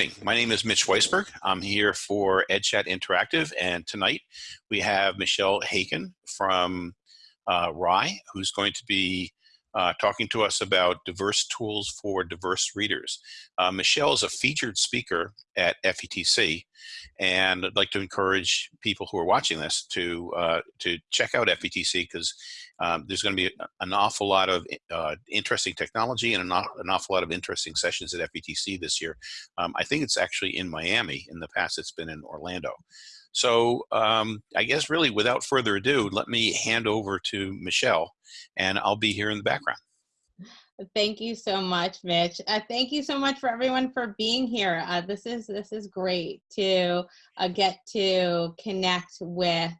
evening. My name is Mitch Weisburgh. I'm here for EdChat Interactive, and tonight we have Michelle Haiken from uh, Rye, who's going to be uh, talking to us about diverse tools for diverse readers. Uh, Michelle is a featured speaker at FETC, and I'd like to encourage people who are watching this to uh, to check out FETC because um, there's going to be an awful lot of uh, interesting technology and an, an, awful lot of interesting sessions at FETC this year. Um, I think it's actually in Miami. In the past, it's been in Orlando. So um, I guess really without further ado, let me hand over to Michelle and I'll be here in the background. Thank you so much, Mitch. Uh, thank you so much for everyone for being here. Uh, this is this is great to uh, get to connect with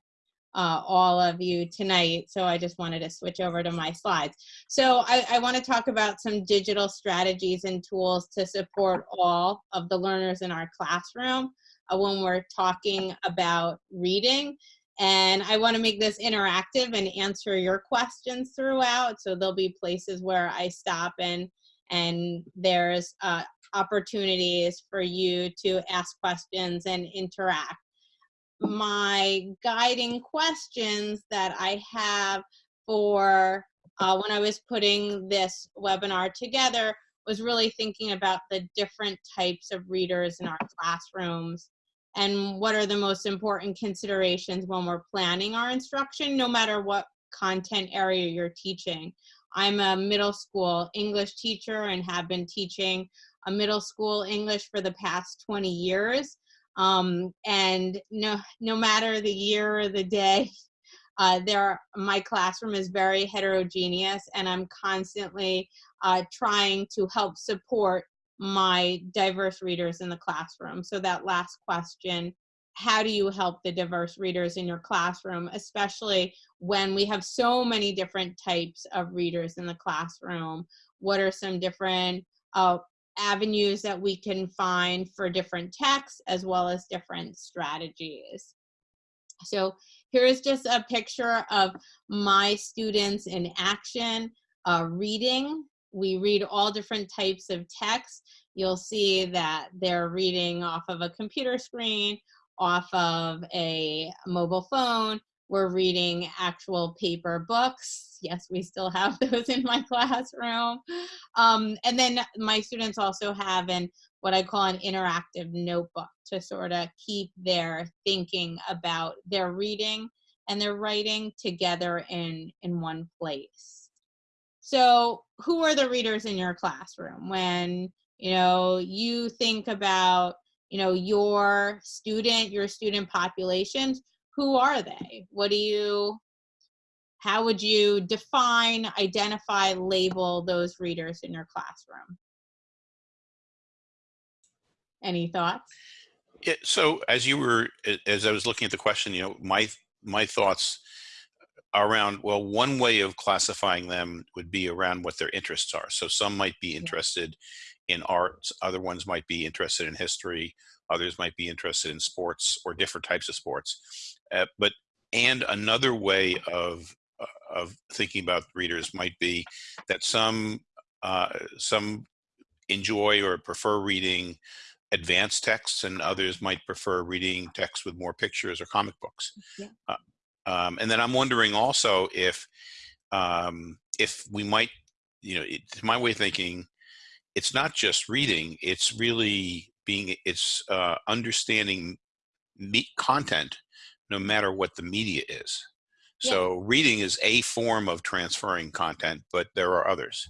uh, all of you tonight. So I just wanted to switch over to my slides. So I, I want to talk about some digital strategies and tools to support all of the learners in our classroom uh, when we're talking about reading. And I want to make this interactive and answer your questions throughout. So there'll be places where I stop and and there's uh, opportunities for you to ask questions and interact. My guiding questions that I have for uh, when I was putting this webinar together was really thinking about the different types of readers in our classrooms and what are the most important considerations when we're planning our instruction, no matter what content area you're teaching. I'm a middle school English teacher and have been teaching a middle school English for the past 20 years. Um, and no, no matter the year or the day, uh, there, my classroom is very heterogeneous and I'm constantly uh, trying to help support my diverse readers in the classroom. So that last question, how do you help the diverse readers in your classroom, especially when we have so many different types of readers in the classroom? What are some different uh, avenues that we can find for different texts as well as different strategies? So here's just a picture of my students in action uh, reading we read all different types of text. You'll see that they're reading off of a computer screen, off of a mobile phone. We're reading actual paper books. Yes, we still have those in my classroom. Um, and then my students also have an what I call an interactive notebook to sort of keep their thinking about their reading and their writing together in, in one place. So who are the readers in your classroom when, you know, you think about, you know, your student, your student populations, who are they? What do you, how would you define, identify, label those readers in your classroom? Any thoughts? Yeah, so as you were, as I was looking at the question, you know, my my thoughts around well one way of classifying them would be around what their interests are so some might be interested in art other ones might be interested in history others might be interested in sports or different types of sports uh, but and another way of uh, of thinking about readers might be that some uh, some enjoy or prefer reading advanced texts and others might prefer reading texts with more pictures or comic books. Yeah. Uh, um, and then I'm wondering also if um, if we might, you know, it, my way of thinking, it's not just reading; it's really being, it's uh, understanding content, no matter what the media is. So yeah. reading is a form of transferring content, but there are others.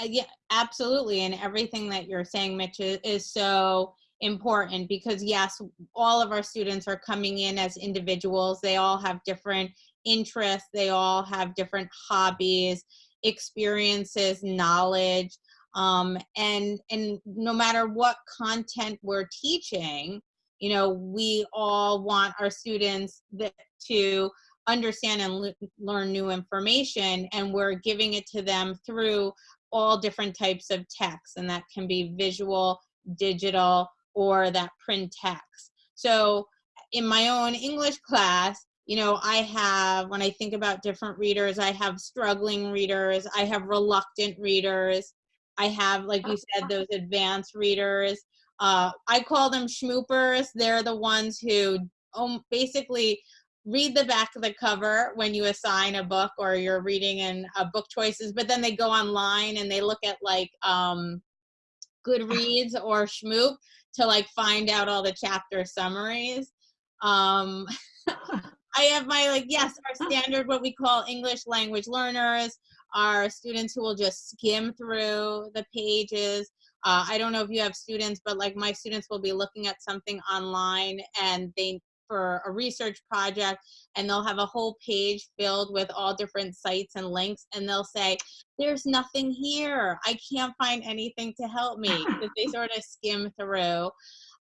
Uh, yeah, absolutely, and everything that you're saying, Mitch, is, is so important because yes, all of our students are coming in as individuals. They all have different interests. They all have different hobbies, experiences, knowledge. Um, and, and no matter what content we're teaching, you know, we all want our students that, to understand and learn new information and we're giving it to them through all different types of text and that can be visual, digital, or that print text. So in my own English class, you know, I have, when I think about different readers, I have struggling readers, I have reluctant readers, I have, like you said, those advanced readers. Uh, I call them shmoopers. They're the ones who um, basically read the back of the cover when you assign a book or you're reading in uh, book choices, but then they go online and they look at like um, Goodreads or Shmoop to like find out all the chapter summaries. Um, I have my like yes, our standard what we call English language learners, are students who will just skim through the pages. Uh, I don't know if you have students, but like my students will be looking at something online and they for a research project and they'll have a whole page filled with all different sites and links and they'll say there's nothing here. I can't find anything to help me. Because they sort of skim through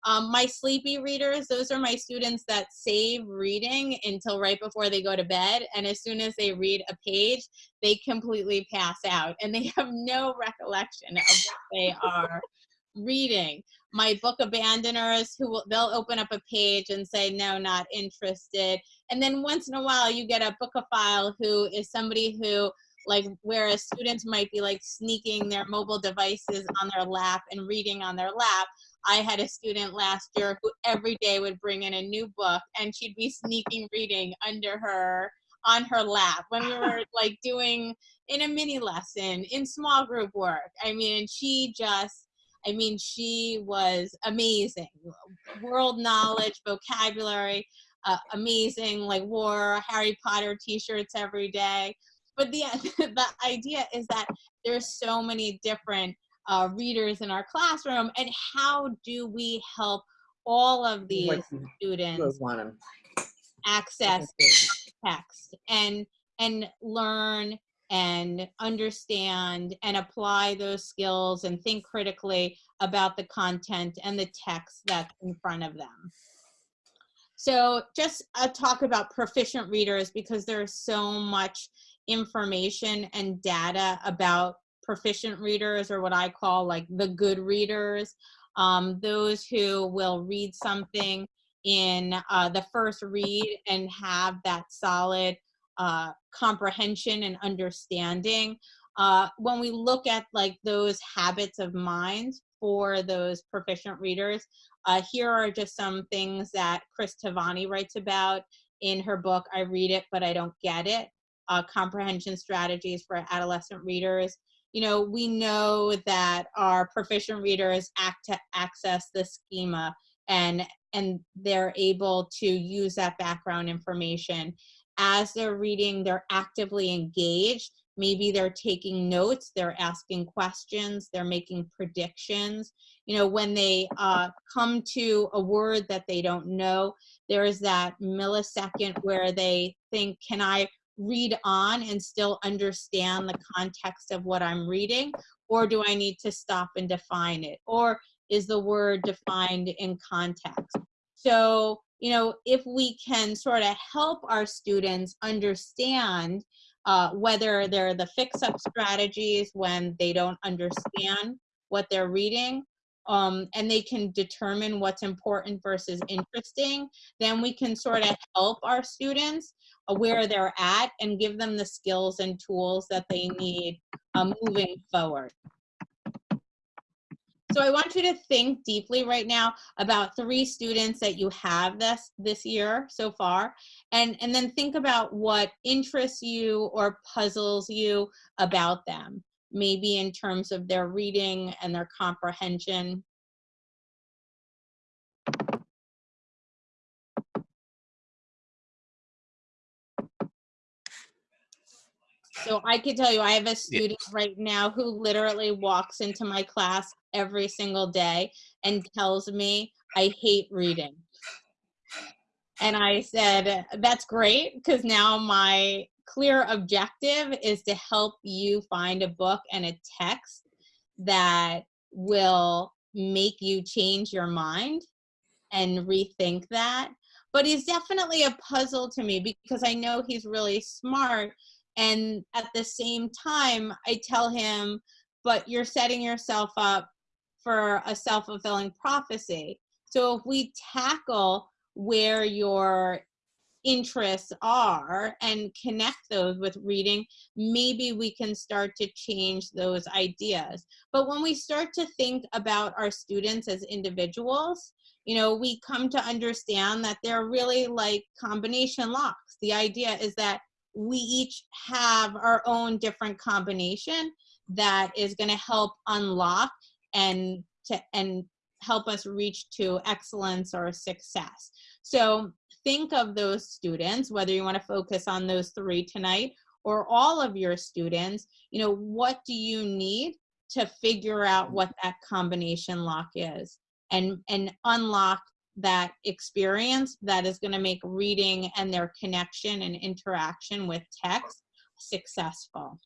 um, my sleepy readers, those are my students that save reading until right before they go to bed. And as soon as they read a page, they completely pass out and they have no recollection of what they are reading. My book abandoners, who will, they'll open up a page and say, no, not interested. And then once in a while, you get a bookophile who is somebody who like whereas students might be like sneaking their mobile devices on their lap and reading on their lap I had a student last year who every day would bring in a new book and she'd be sneaking reading under her on her lap when we were like doing in a mini lesson in small group work. I mean, she just I mean, she was amazing. World knowledge, vocabulary, uh, amazing, like wore Harry Potter t-shirts every day. But the, the idea is that there's so many different uh, readers in our classroom and how do we help all of these students access text and and learn and understand and apply those skills and think critically about the content and the text that's in front of them. So just a talk about proficient readers because there's so much information and data about proficient readers or what I call like the good readers, um, those who will read something in uh, the first read and have that solid uh, comprehension and understanding. Uh, when we look at like those habits of mind for those proficient readers, uh, here are just some things that Cris Tovani writes about in her book, I Read It, But I Don't Get It, uh, Comprehension Strategies for Adolescent Readers you know, we know that our proficient readers act to access the schema and and they're able to use that background information. As they're reading, they're actively engaged. Maybe they're taking notes, they're asking questions, they're making predictions. You know, when they uh, come to a word that they don't know, there is that millisecond where they think, can I read on and still understand the context of what I'm reading? Or do I need to stop and define it? Or is the word defined in context? So, you know, if we can sort of help our students understand uh, whether they're the fix-up strategies when they don't understand what they're reading, um, and they can determine what's important versus interesting, then we can sort of help our students where they're at and give them the skills and tools that they need um, moving forward. So I want you to think deeply right now about three students that you have this this year so far, and, and then think about what interests you or puzzles you about them, maybe in terms of their reading and their comprehension. So I can tell you, I have a student right now who literally walks into my class every single day and tells me, I hate reading. And I said, that's great, because now my clear objective is to help you find a book and a text that will make you change your mind and rethink that. But he's definitely a puzzle to me because I know he's really smart and at the same time, I tell him, but you're setting yourself up for a self fulfilling prophecy. So if we tackle where your interests are and connect those with reading, maybe we can start to change those ideas. But when we start to think about our students as individuals, you know, we come to understand that they're really like combination locks. The idea is that we each have our own different combination that is going to help unlock and to and help us reach to excellence or success. So think of those students, whether you want to focus on those three tonight or all of your students, you know, what do you need to figure out what that combination lock is and, and unlock that experience that is going to make reading and their connection and interaction with text successful.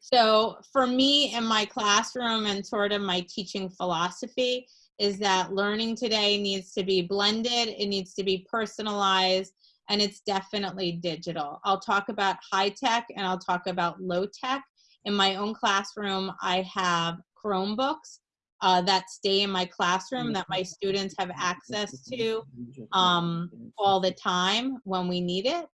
So for me in my classroom and sort of my teaching philosophy is that learning today needs to be blended, it needs to be personalized, and it's definitely digital. I'll talk about high tech and I'll talk about low tech. In my own classroom, I have Chromebooks uh, that stay in my classroom that my students have access to um, all the time when we need it.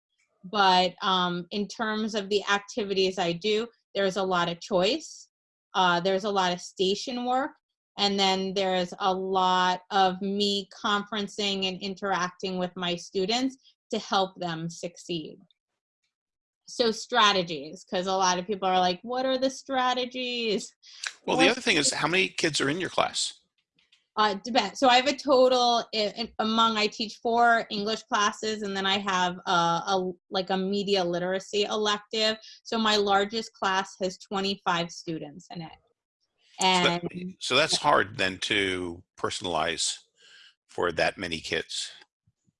But um, in terms of the activities I do, there's a lot of choice. Uh, there's a lot of station work. And then there's a lot of me conferencing and interacting with my students to help them succeed. So strategies, because a lot of people are like, what are the strategies? Well, the other thing is how many kids are in your class? Uh, depends. So I have a total in, in, among I teach four English classes, and then I have a, a, like a media literacy elective. So my largest class has 25 students in it. And so, that, eh, so that's hard then to personalize for that many kids.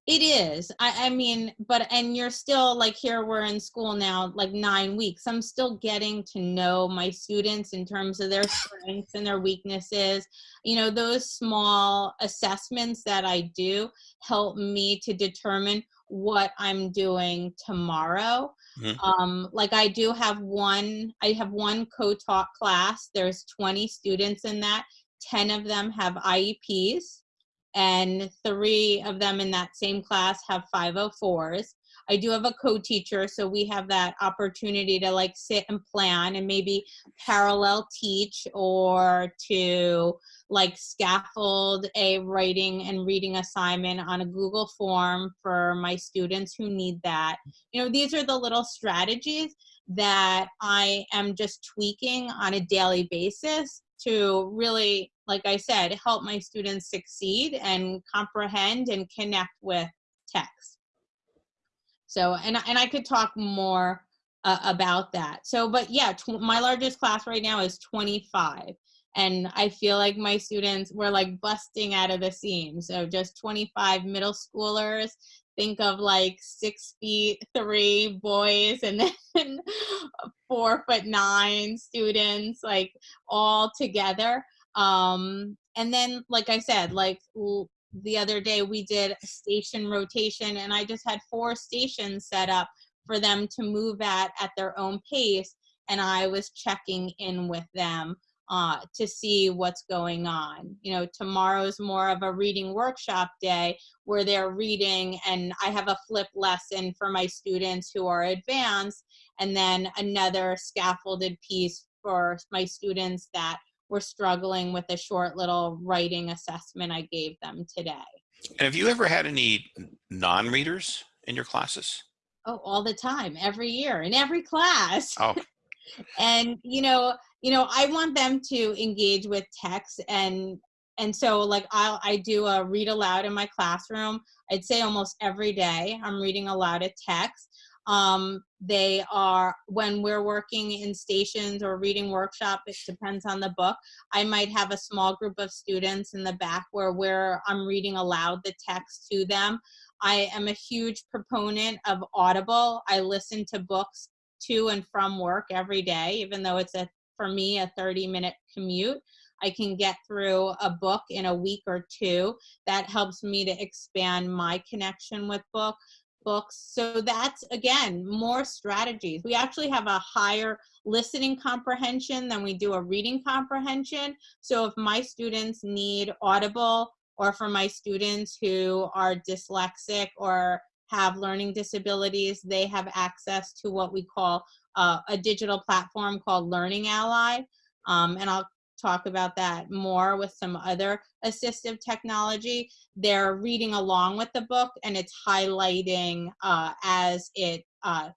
It is. I, I mean, but, and you're still like here, we're in school now, like nine weeks. I'm still getting to know my students in terms of their strengths and their weaknesses. You know, those small assessments that I do help me to determine what I'm doing tomorrow. Mm-hmm. Um, like I do have one, I have one co-taught class. There's 20 students in that. 10 of them have IEPs and three of them in that same class have 504s. I do have a co-teacher, so we have that opportunity to like sit and plan and maybe parallel teach or to like scaffold a writing and reading assignment on a Google form for my students who need that. You know, these are the little strategies that I am just tweaking on a daily basis to really, like I said, help my students succeed and comprehend and connect with text. So, and, and I could talk more uh, about that. So, but yeah, my largest class right now is 25. And I feel like my students were like busting out of the seams. So just 25 middle schoolers think of like six feet three boys and then four foot nine students like all together um and then like i said like the other day we did a station rotation and i just had four stations set up for them to move at at their own pace and i was checking in with them uh, to see what's going on. You know, tomorrow's more of a reading workshop day where they're reading and I have a flip lesson for my students who are advanced and then another scaffolded piece for my students that were struggling with a short little writing assessment I gave them today. And have you ever had any non-readers in your classes? Oh, all the time, every year, in every class. Oh. and you know, you know, I want them to engage with text and and so like I'll I do a read aloud in my classroom. I'd say almost every day I'm reading aloud a text. Um, they are when we're working in stations or reading workshop. It depends on the book. I might have a small group of students in the back where where I'm reading aloud the text to them. I am a huge proponent of Audible. I listen to books to and from work every day, even though it's a for me a 30 minute commute I can get through a book in a week or two. That helps me to expand my connection with book books. So that's again more strategies. We actually have a higher listening comprehension than we do a reading comprehension. So if my students need Audible or for my students who are dyslexic or have learning disabilities, they have access to what we call uh, a digital platform called Learning Ally. Um, and I'll talk about that more with some other assistive technology. They're reading along with the book and it's highlighting uh, as it uh,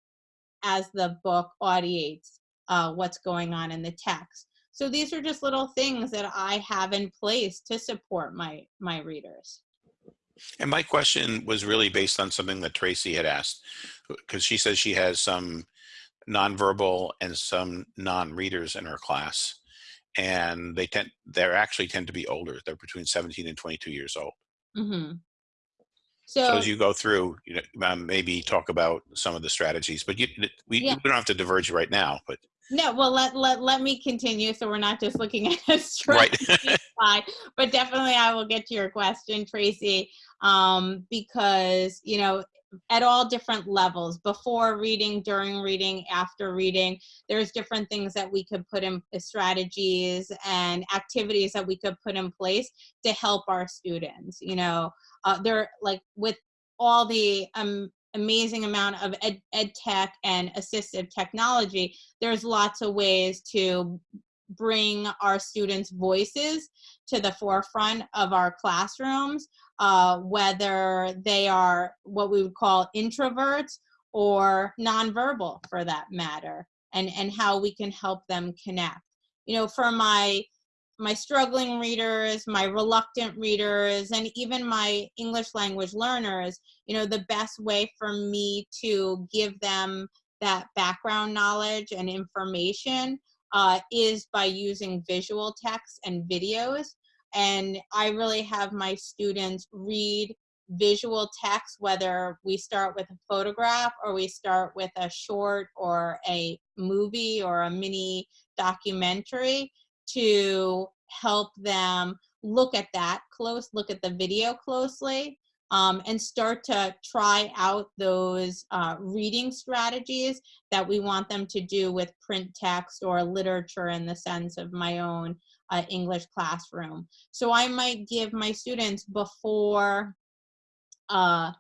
as the book audiates uh, what's going on in the text. So these are just little things that I have in place to support my my readers. And my question was really based on something that Tracy had asked, because she says she has some nonverbal and some non-readers in her class and they tend they're actually tend to be older they're between 17 and 22 years old. Hmm so, So, as you go through you know maybe talk about some of the strategies but you we, Yeah. we don't have to diverge right now but no, well, let, let, let me continue so we're not just looking at a right. strategy slide, but definitely I will get to your question, Tracy, um, because, you know, at all different levels, before reading, during reading, after reading, there's different things that we could put in uh, strategies and activities that we could put in place to help our students. You know, uh, they're like with all the um, amazing amount of ed, ed tech and assistive technology, there's lots of ways to bring our students' voices to the forefront of our classrooms, uh, whether they are what we would call introverts or nonverbal for that matter, and, and how we can help them connect. You know, for my my struggling readers, my reluctant readers, and even my English language learners, you know, the best way for me to give them that background knowledge and information uh, is by using visual text and videos. And I really have my students read visual text, whether we start with a photograph or we start with a short or a movie or a mini documentary to help them look at that close, look at the video closely, um, and start to try out those uh, reading strategies that we want them to do with print text or literature in the sense of my own uh, English classroom. So I might give my students before uh,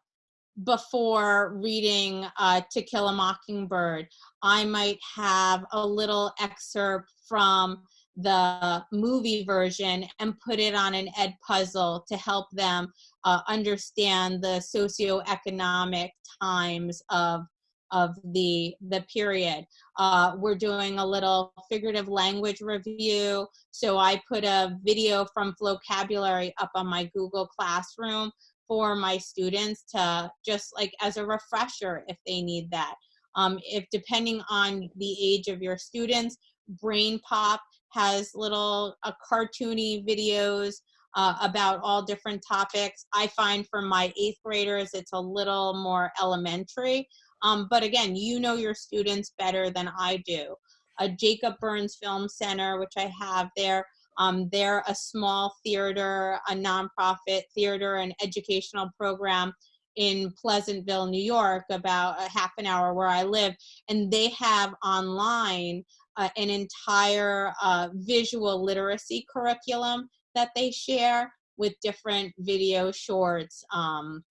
before reading uh, To Kill a Mockingbird, I might have a little excerpt from the movie version and put it on an ed puzzle to help them uh, understand the socioeconomic times of of the the period. Uh, we're doing a little figurative language review, so I put a video from Flocabulary up on my Google Classroom for my students to just like as a refresher if they need that. Um, if depending on the age of your students, BrainPOP has little uh, cartoony videos uh, about all different topics. I find for my eighth graders, it's a little more elementary. Um, but again, you know your students better than I do. A Jacob Burns Film Center, which I have there, um, they're a small theater, a nonprofit theater and educational program in Pleasantville, New York, about a half an hour where I live. And they have online uh, an entire uh, visual literacy curriculum that they share with different video shorts. Um,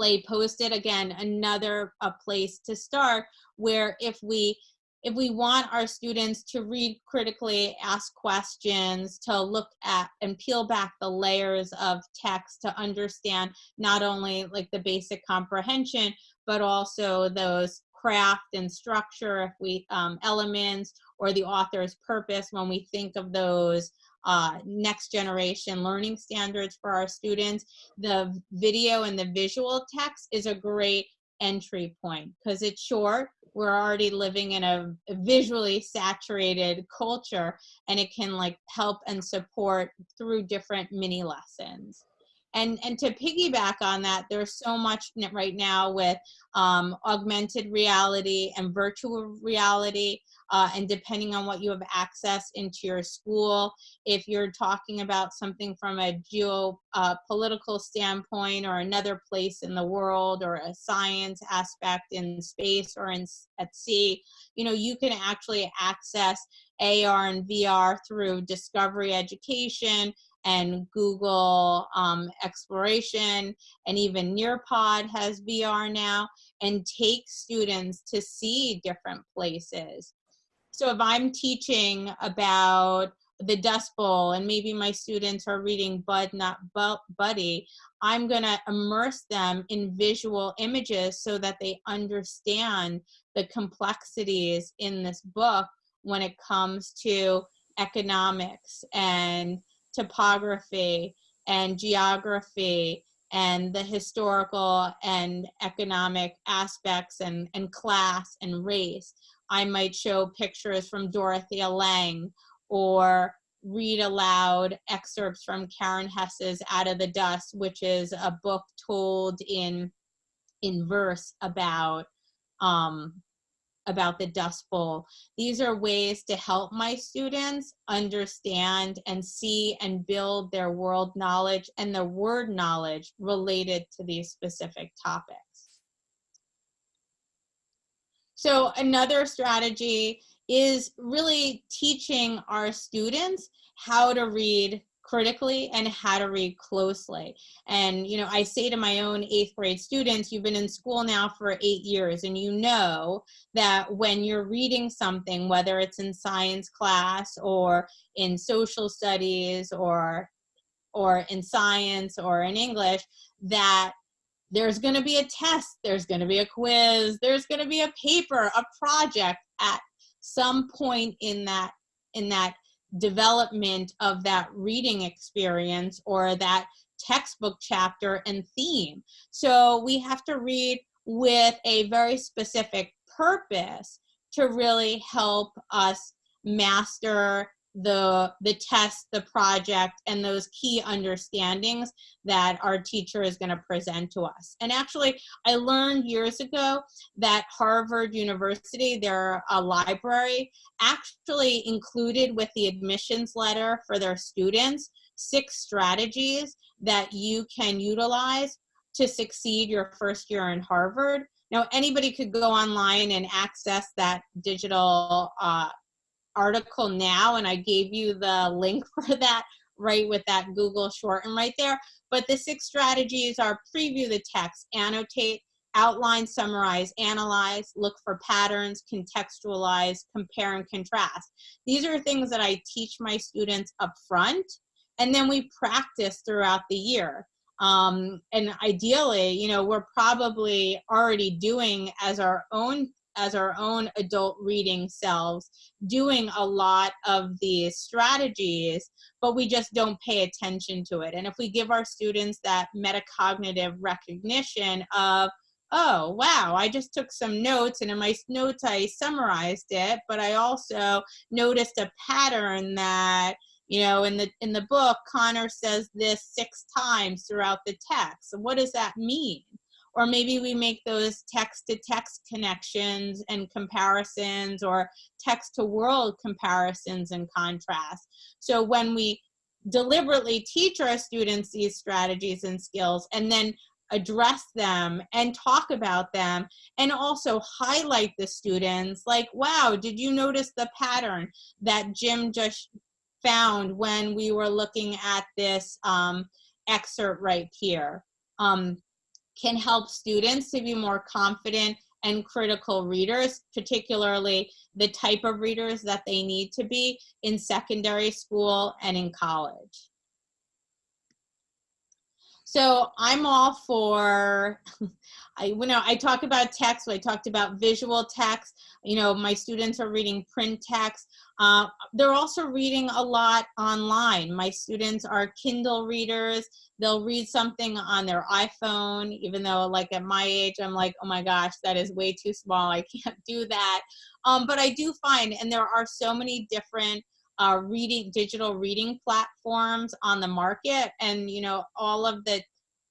PlayPosit again another a place to start where if we if we want our students to read critically, ask questions, to look at and peel back the layers of text to understand not only like the basic comprehension, but also those craft and structure if we um, elements or the author's purpose when we think of those uh, next generation learning standards for our students. The video and the visual text is a great entry point because it's short. We're already living in a, visually saturated culture and it can like help and support through different mini lessons and and to piggyback on that there's so much right now with um, augmented reality and virtual reality uh, and depending on what you have access into your school if you're talking about something from a geopolitical uh, standpoint or another place in the world or a science aspect in space or in at sea you know you can actually access AR and VR through Discovery Education and Google um, Exploration, and even Nearpod has VR now, and take students to see different places. So if I'm teaching about the Dust Bowl and maybe my students are reading Bud Not Buddy, I'm gonna immerse them in visual images so that they understand the complexities in this book when it comes to economics and topography and geography and the historical and economic aspects and, and class and race. I might show pictures from Dorothea Lange or read aloud excerpts from Karen Hesse's Out of the Dust, which is a book told in, in verse about um, about the Dust Bowl. These are ways to help my students understand and see and build their world knowledge and their word knowledge related to these specific topics. So another strategy is really teaching our students how to read critically and how to read closely. And, you know, I say to my own eighth grade students, you've been in school now for eight years and you know that when you're reading something, whether it's in science class or in social studies or or in science or in English, that there's going to be a test, there's going to be a quiz, there's going to be a paper, a project at some point in that in that development of that reading experience or that textbook chapter and theme. So we have to read with a very specific purpose to really help us master the the test the project and those key understandings that our teacher is going to present to us. And actually i learned years ago that harvard university their a library actually included with the admissions letter for their students six strategies that you can utilize to succeed your first year in harvard. Now anybody could go online and access that digital uh, article now and I gave you the link for that right with that Google shorten right there. But the six strategies are preview the text, annotate, outline, summarize, analyze, look for patterns, contextualize, compare and contrast. These are things that I teach my students up front and then we practice throughout the year. Um, and ideally, you know, we're probably already doing as our own as our own adult reading selves doing a lot of these strategies but we just don't pay attention to it. And if we give our students that metacognitive recognition of oh wow i just took some notes and in my notes i summarized it but i also noticed a pattern that you know in the in the book connor says this six times throughout the text. So what does that mean or maybe we make those text to text connections and comparisons or text to world comparisons and contrast. So when we deliberately teach our students these strategies and skills and then address them and talk about them and also highlight the students like wow did you notice the pattern that Jim just found when we were looking at this um, excerpt right here um, can help students to be more confident and critical readers, particularly the type of readers that they need to be in secondary school and in college. So I'm all for, I you know I talk about text. I talked about visual text. You know, my students are reading print text. Uh, they're also reading a lot online. My students are Kindle readers. They'll read something on their iPhone, even though like at my age, I'm like, oh my gosh, that is way too small. I can't do that. Um, but I do find, and there are so many different uh, reading digital reading platforms on the market and you know all of the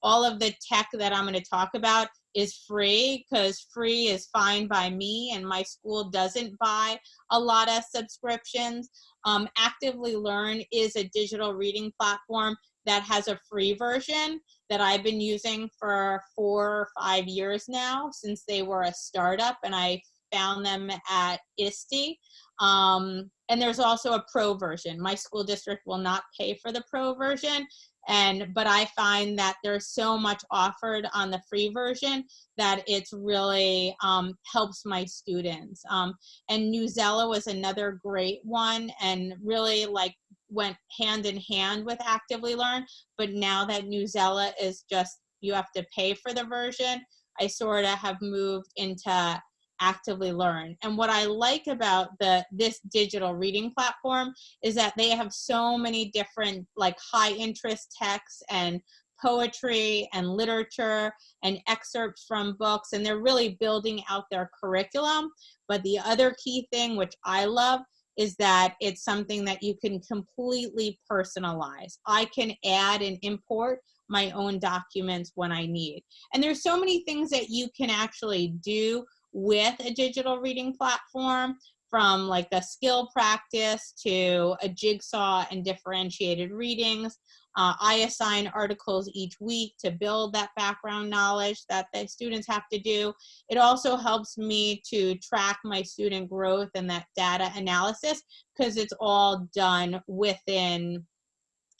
all of the tech that i'm going to talk about is free because free is fine by me and my school doesn't buy a lot of subscriptions um, actively learn is a digital reading platform that has a free version that I've been using for four or five years now since they were a startup and I found them at ISTE. Um, and there's also a pro version. My school district will not pay for the pro version. And, but I find that there's so much offered on the free version that it's really um, helps my students. Um, and Newsela was another great one and really like went hand in hand with Actively Learn. But now that Newsela is just, you have to pay for the version, I sort of have moved into actively learn. And what i like about the this digital reading platform is that they have so many different like high interest texts and poetry and literature and excerpts from books and they're really building out their curriculum. But the other key thing which i love is that it's something that you can completely personalize. I can add and import my own documents when i need. And there's so many things that you can actually do with a digital reading platform from like the skill practice to a jigsaw and differentiated readings. Uh, I assign articles each week to build that background knowledge that the students have to do. It also helps me to track my student growth and that data analysis because it's all done within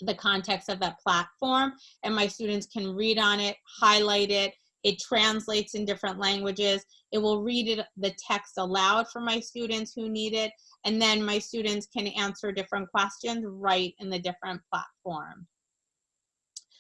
the context of that platform and my students can read on it, highlight it, it translates in different languages. It will read it, the text aloud for my students who need it. And then my students can answer different questions right in the different platform.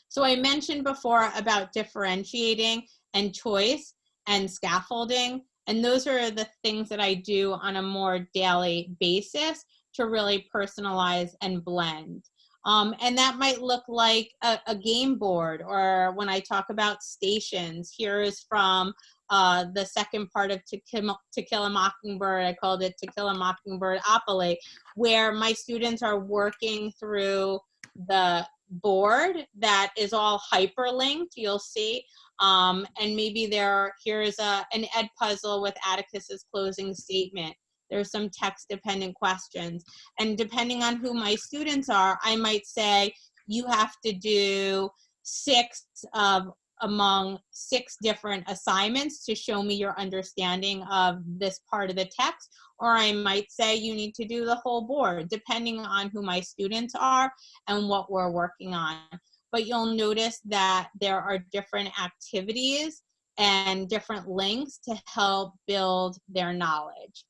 So I mentioned before about differentiating and choice and scaffolding. And those are the things that I do on a more daily basis to really personalize and blend. Um, and that might look like a, a, game board or when I talk about stations, here is from uh, the second part of to Kill, to Kill a Mockingbird, I called it To Kill a Mockingbird Opoly, where my students are working through the board that is all hyperlinked, you'll see. Um, and maybe there, here's a, an ed puzzle with Atticus's closing statement. There's some text dependent questions. And depending on who my students are, I might say, you have to do six of among six different assignments to show me your understanding of this part of the text. Or I might say you need to do the whole board, depending on who my students are and what we're working on. But you'll notice that there are different activities and different links to help build their knowledge.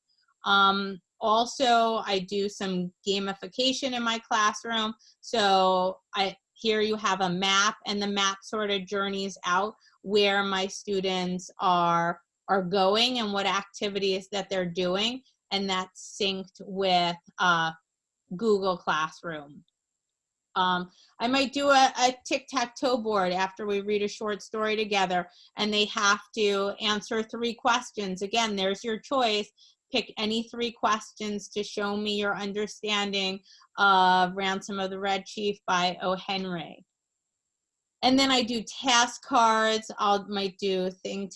Um, also, I do some gamification in my classroom. So I here you have a map and the map sort of journeys out where my students are are going and what activities that they're doing and that's synced with uh, Google Classroom. Um, I might do a, a tic-tac-toe board after we read a short story together and they have to answer three questions. Again, there's your choice pick any three questions to show me your understanding of Ransom of the Red Chief by O. Henry. And then I do task cards. I might do thing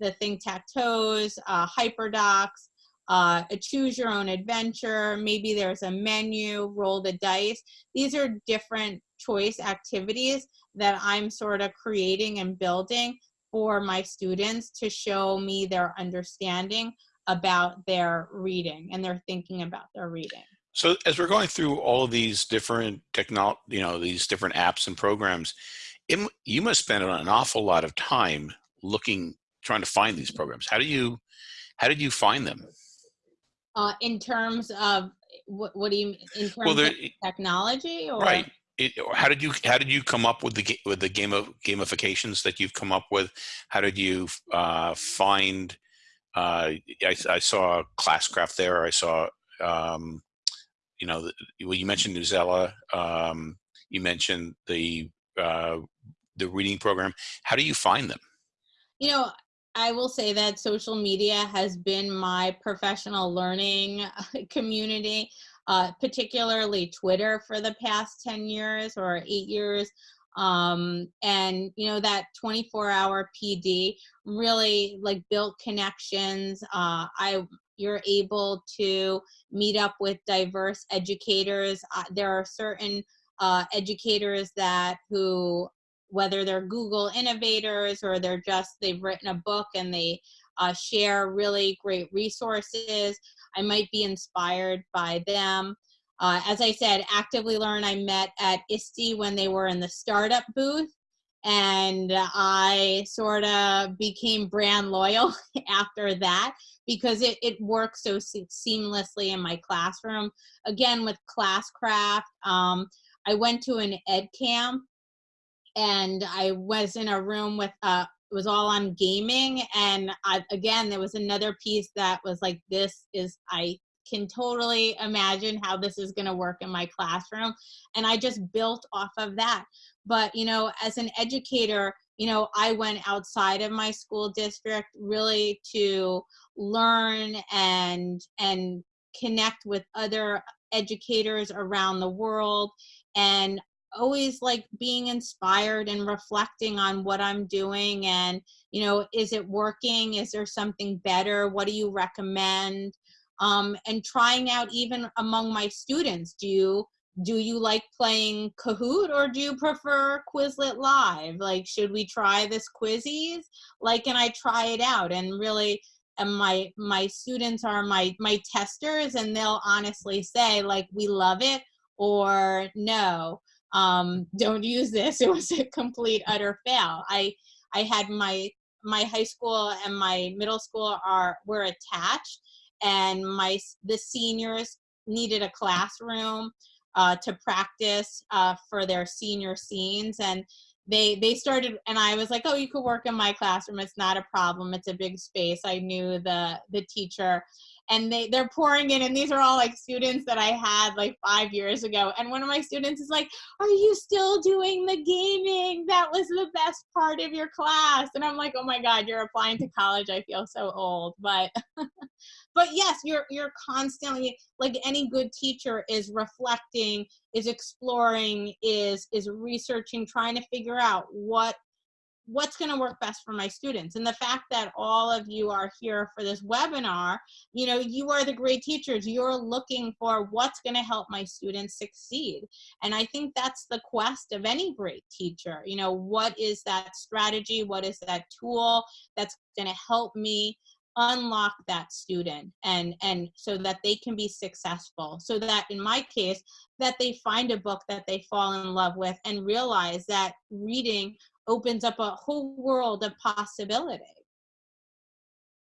the thing tac toes, uh, hyperdocs, uh, a choose your own adventure. Maybe there's a menu, roll the dice. These are different choice activities that I'm sort of creating and building for my students to show me their understanding about their reading and they're thinking about their reading. So as we're going through all of these different technology, you know, these different apps and programs, it, you must spend an awful lot of time looking, trying to find these programs. How do you, how did you find them? Uh, in terms of what, what do you in terms well, of technology or right? It, how did you how did you come up with the with the game of gamifications that you've come up with? How did you uh, find uh, I, I, saw Classcraft there. I saw, um, you know, well, you mentioned Newsela. Um, you mentioned the uh, the reading program. How do you find them? You know, I will say that social media has been my professional learning community, uh, particularly Twitter for the past 10 years or eight years um, and you know that 24 hour pd really like built connections uh, i you're able to meet up with diverse educators uh, there are certain uh, educators that who whether they're google innovators or they're just they've written a book and they uh, share really great resources. I might be inspired by them. Uh, as I said, Actively Learn, I met at ISTE when they were in the startup booth. And I sort of became brand loyal after that because it, it works so se seamlessly in my classroom. Again, with Classcraft, um, I went to an ed camp and I was in a room with, uh, it was all on gaming. And I, again, there was another piece that was like, this is, I can totally imagine how this is going to work in my classroom. And I just built off of that. But, you know, as an educator, you know, I went outside of my school district really to learn and, and connect with other educators around the world and always like being inspired and reflecting on what I'm doing and you know is it working is there something better what do you recommend um, and trying out even among my students do you do you like playing Kahoot or do you prefer Quizlet Live? Like, should we try this Quizizz? Like, and I try it out and really, and my my students are my my testers and they'll honestly say like we love it or no um, don't use this. It was a complete utter fail. I I had my my high school and my middle school are were attached, and my the seniors needed a classroom uh, to practice uh, for their senior scenes and they they started and i was like oh you could work in my classroom it's not a problem it's a big space. I knew the the teacher and they they're pouring in and these are all like students that i had like five years ago. And one of my students is like are you still doing the gaming? That was the best part of your class. And i'm like oh my god you're applying to college. I feel so old. But but yes you're you're constantly like any good teacher is reflecting is exploring is is researching trying to figure out what what's going to work best for my students. And the fact that all of you are here for this webinar you know you are the great teachers. You're looking for what's going to help my students succeed. And i think that's the quest of any great teacher. You know what is that strategy? What is that tool that's going to help me unlock that student and and so that they can be successful? So that in my case that they find a book that they fall in love with and realize that reading opens up a whole world of possibility.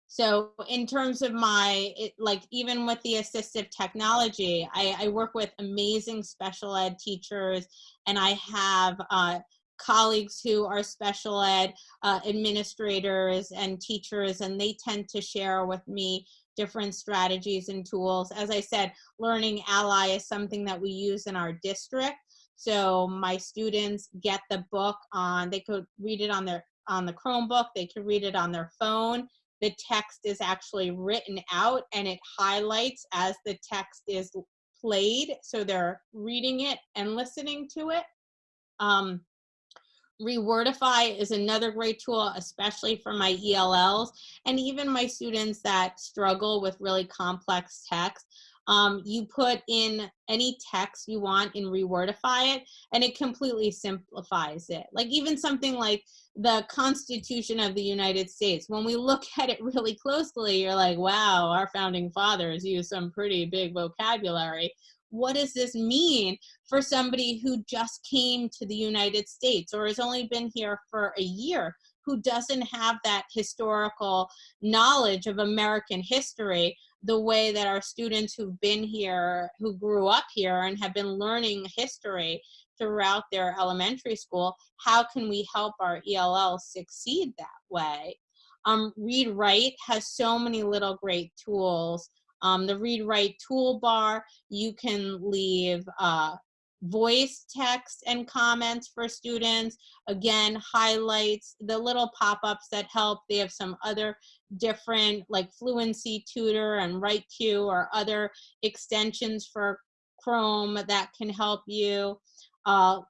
So in terms of my, it, like even with the assistive technology, I, I, work with amazing special ed teachers and I have uh, colleagues who are special ed uh, administrators and teachers and they tend to share with me different strategies and tools. As I said, Learning Ally is something that we use in our district so my students get the book on, they could read it on their on the Chromebook, they could read it on their phone. The text is actually written out and it highlights as the text is played. So they're reading it and listening to it. Um, Rewordify is another great tool, especially for my ELLs and even my students that struggle with really complex text. Um, you put in any text you want and Rewordify it, and it completely simplifies it. Like even something like the Constitution of the United States, when we look at it really closely, you're like, wow, our founding fathers used some pretty big vocabulary. What does this mean for somebody who just came to the United States or has only been here for a year? who doesn't have that historical knowledge of American history the way that our students who've been here, who grew up here and have been learning history throughout their elementary school, how can we help our ELL succeed that way? Um, Read Write has so many little great tools. Um, the Read Write toolbar, you can leave uh, voice text and comments for students. Again, highlights, the little pop-ups that help. They have some other different like Fluency Tutor and write WriQ or other extensions for Chrome that can help you. Uh,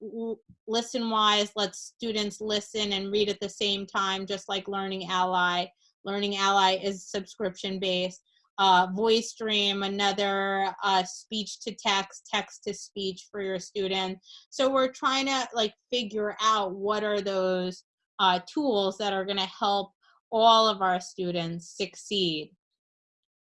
ListenWise lets students listen and read at the same time, just like Learning Ally. Learning Ally is subscription based uh, Voice Dream, another uh, speech to text, text to speech for your student. So we're trying to like figure out what are those uh, tools that are going to help all of our students succeed.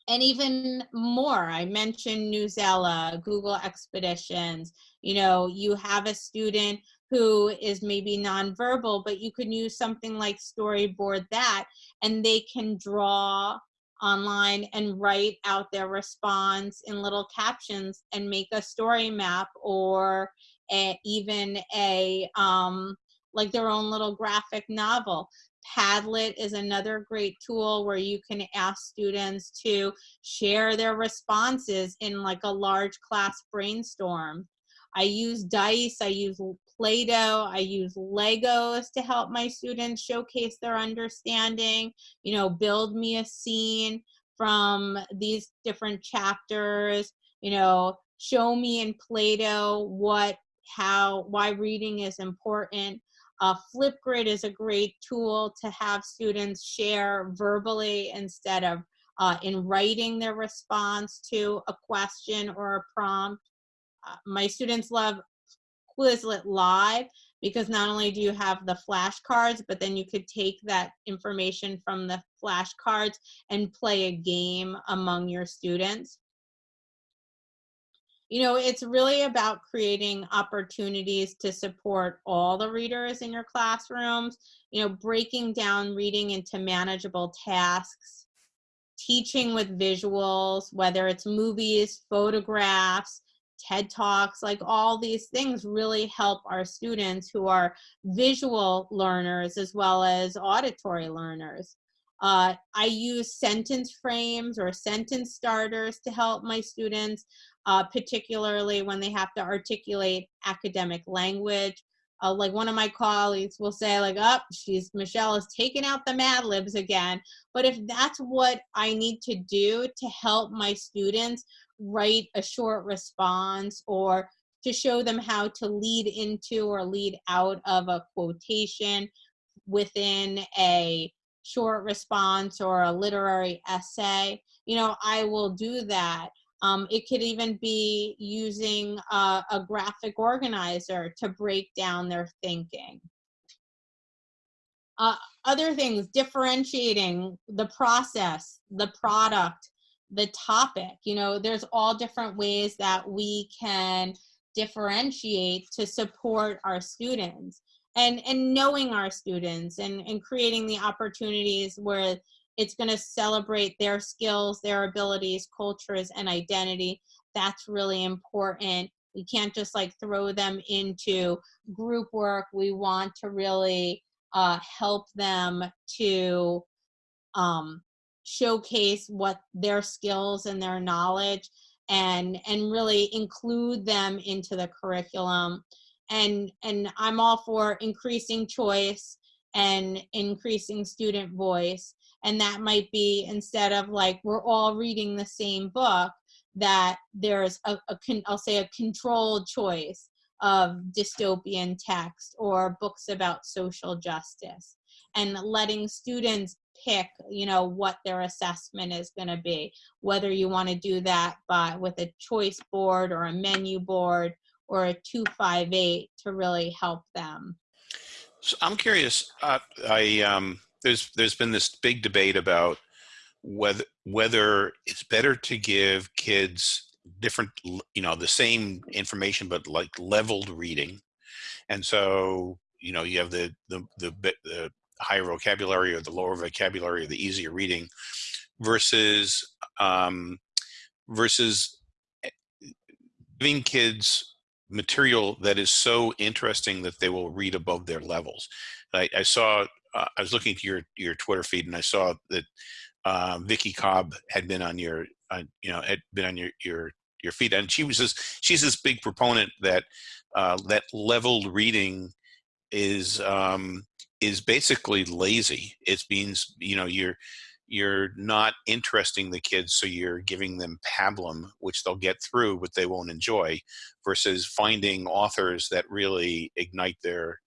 And even more, I mentioned Newsela, Google Expeditions. You know, you have a student who is maybe nonverbal, but you can use something like Storyboard that, and they can draw online and write out their response in little captions and make a story map or a, even a um, like their own little graphic novel. Padlet is another great tool where you can ask students to share their responses in like a large class brainstorm. I use dice, I use Play-Doh, I use Legos to help my students showcase their understanding, you know, build me a scene from these different chapters, you know, show me in Play-Doh what, how, why reading is important. Uh, Flipgrid is a great tool to have students share verbally instead of uh, in writing their response to a question or a prompt. Uh, my students love Quizlet Live because not only do you have the flashcards, but then you could take that information from the flashcards and play a game among your students. You know, it's really about creating opportunities to support all the readers in your classrooms, you know, breaking down reading into manageable tasks, teaching with visuals, whether it's movies, photographs, TED Talks, like all these things really help our students who are visual learners as well as auditory learners. Uh, I use sentence frames or sentence starters to help my students uh, particularly when they have to articulate academic language. Uh, like one of my colleagues will say like, up, oh, she's, Michelle is taking out the Mad Libs again. But if that's what I need to do to help my students write a short response or to show them how to lead into or lead out of a quotation within a short response or a literary essay, you know, I will do that. Um, it could even be using a, a graphic organizer to break down their thinking. Uh, other things, differentiating the process, the product, the topic. You know, there's all different ways that we can differentiate to support our students and and knowing our students and and creating the opportunities where it's going to celebrate their skills, their abilities, cultures, and identity. That's really important. We can't just like throw them into group work. We want to really uh, help them to um, showcase what their skills and their knowledge and and really include them into the curriculum. And and i'm all for increasing choice and increasing student voice. And that might be instead of like we're all reading the same book that there's a, a I'll say a controlled choice of dystopian text or books about social justice. And letting students pick you know what their assessment is going to be. Whether you want to do that by with a choice board or a menu board or a 258 to really help them. So i'm curious uh, i um there's there's been this big debate about whether whether it's better to give kids different you know the same information but like leveled reading. And so you know you have the the the, the higher vocabulary or the lower vocabulary or the easier reading versus um, versus eh, giving kids material that is so interesting that they will read above their levels. I, I saw uh, I was looking at your your Twitter feed and I saw that uh, Vicki Cobb had been on your uh, you know had been on your your your feed and she was this she's this big proponent that uh, that leveled reading is um, is basically lazy. It means you know you're you're not interesting the kids, so you're giving them pablum, which they'll get through, but they won't enjoy, versus finding authors that really ignite their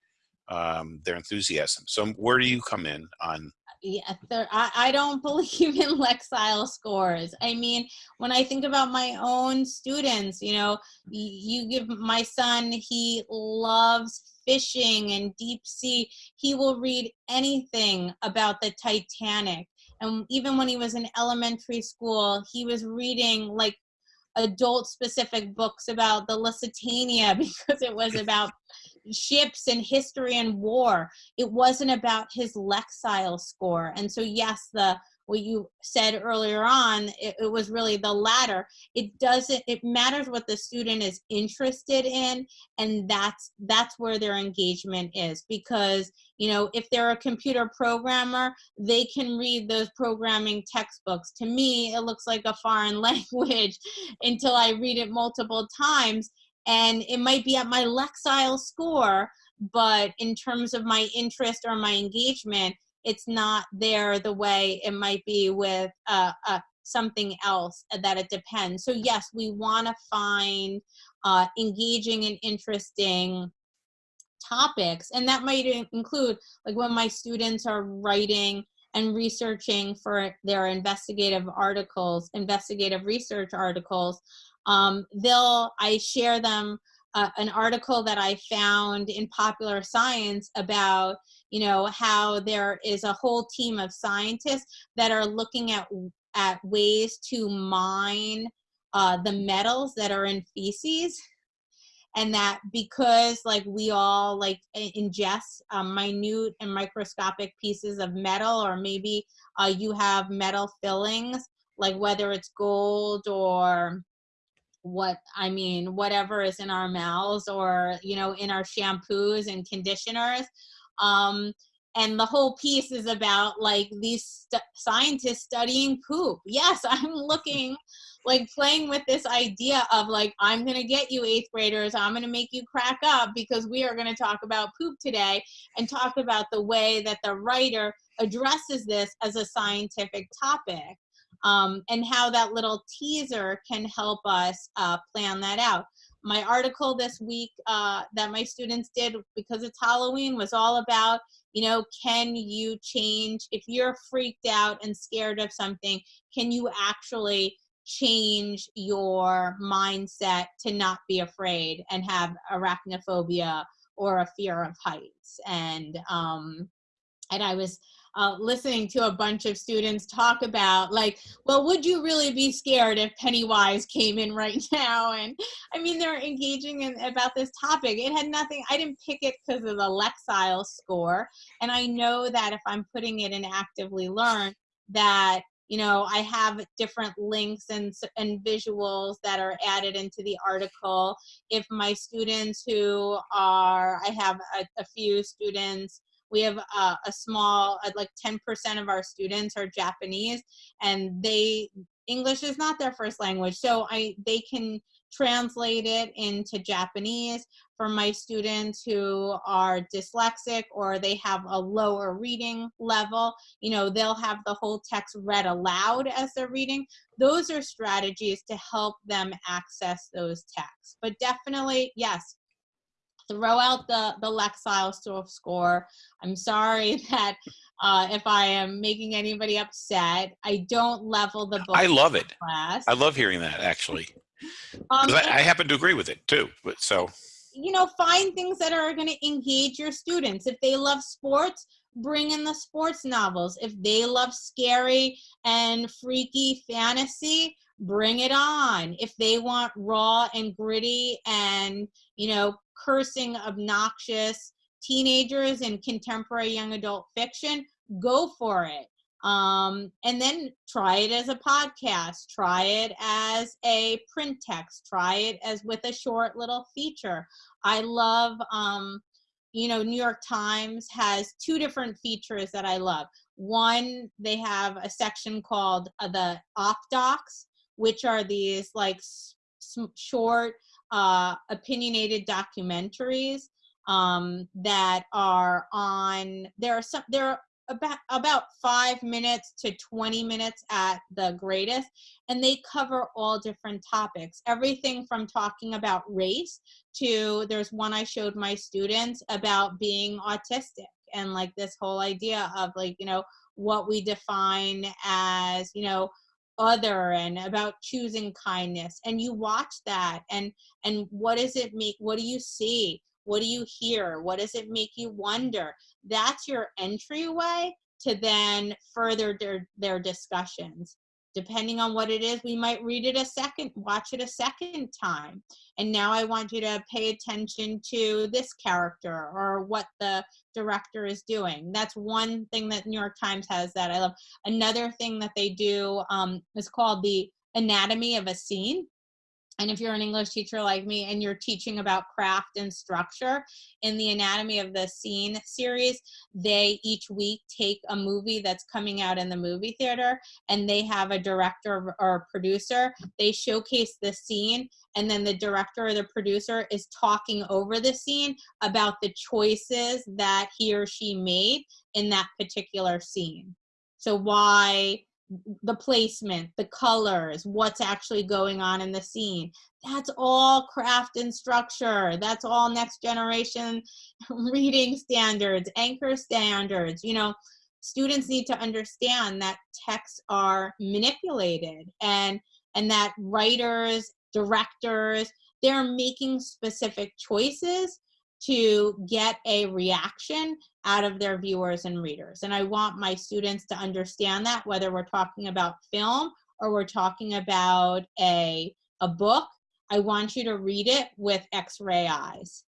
um, their enthusiasm. So where do you come in on? Yeah, I, I don't believe in Lexile scores. I mean, when I think about my own students, you know, you give my son, he loves fishing and deep sea. He will read anything about the Titanic. And even when he was in elementary school, he was reading like adult specific books about the Lusitania because it was about ships and history and war. It wasn't about his Lexile score. And so, yes, the what you said earlier on, it, it, was really the latter. It doesn't, it matters what the student is interested in, and that's that's where their engagement is. Because, you know, if they're a computer programmer, they can read those programming textbooks. To me, it looks like a foreign language until I read it multiple times. And it might be at my Lexile score, but in terms of my interest or my engagement, it's not there the way it might be with uh, uh, something else that it depends. So yes, we want to find uh, engaging and interesting topics, and that might include like when my students are writing and researching for their investigative articles, investigative research articles, um, they'll, I share them uh, an article that I found in Popular Science about, you know, how there is a whole team of scientists that are looking at at ways to mine uh, the metals that are in feces. And that because like we all like ingest um, minute and microscopic pieces of metal or maybe uh, you have metal fillings like whether it's gold or what I mean, whatever is in our mouths or, you know, in our shampoos and conditioners. Um, and the whole piece is about like these st scientists studying poop. Yes, I'm looking like playing with this idea of like, I'm going to get you eighth graders. I'm going to make you crack up because we are going to talk about poop today and talk about the way that the writer addresses this as a scientific topic um, and how that little teaser can help us uh, plan that out. My article this week uh, that my students did because it's Halloween was all about, you know, can you change, if you're freaked out and scared of something, can you actually change your mindset to not be afraid and have arachnophobia or a fear of heights? And, um, and I was uh, listening to a bunch of students talk about like, well, would you really be scared if Pennywise came in right now? And I mean, they're engaging in about this topic. It had nothing, I didn't pick it because of the Lexile score. And I know that if I'm putting it in actively learn, that you know i have different links and and visuals that are added into the article if my students who are i have a, a few students we have a, a small uh, like 10% of our students are japanese and they english is not their first language. So i they can translate it into japanese for my students who are dyslexic or they have a lower reading level. You know they'll have the whole text read aloud as they're reading. Those are strategies to help them access those texts. But definitely yes throw out the, the Lexile score. I'm sorry that uh, if I am making anybody upset, I don't level the book. I love it. Class. I love hearing that actually. Um, I, I happen to agree with it too, but so. You know, find things that are going to engage your students. If they love sports, bring in the sports novels. If they love scary and freaky fantasy, bring it on. If they want raw and gritty and, you know, cursing, obnoxious teenagers in contemporary young adult fiction, go for it. Um, and then try it as a podcast, try it as a print text, try it as with a short little feature. I love, um, you know, New York Times has two different features that I love. One, they have a section called uh, the Op Docs, which are these like short uh, opinionated documentaries um, that are on. There are some. There are about about five minutes to 20 minutes at the greatest and they cover all different topics everything from talking about race to there's one i showed my students about being autistic and like this whole idea of like you know what we define as, you know, other and about choosing kindness. And you watch that and and what does it make what do you see? What do you hear? What does it make you wonder? That's your entryway to then further their, their discussions depending on what it is we might read it a second watch it a second time. And now i want you to pay attention to this character or what the director is doing. That's one thing that new york times has that i love. Another thing that they do um, is called the anatomy of a scene and if you're an English teacher like me and you're teaching about craft and structure in the Anatomy of the Scene series, they each week take a movie that's coming out in the movie theater and they have a director or producer. They showcase the scene and then the director or the producer is talking over the scene about the choices that he or she made in that particular scene. So why the placement, the colors, what's actually going on in the scene. That's all craft and structure. That's all next generation reading standards, anchor standards. You know, students need to understand that texts are manipulated and and that writers, directors, they're making specific choices to get a reaction out of their viewers and readers. And I want my students to understand that whether we're talking about film or we're talking about a, a book, I want you to read it with x-ray eyes.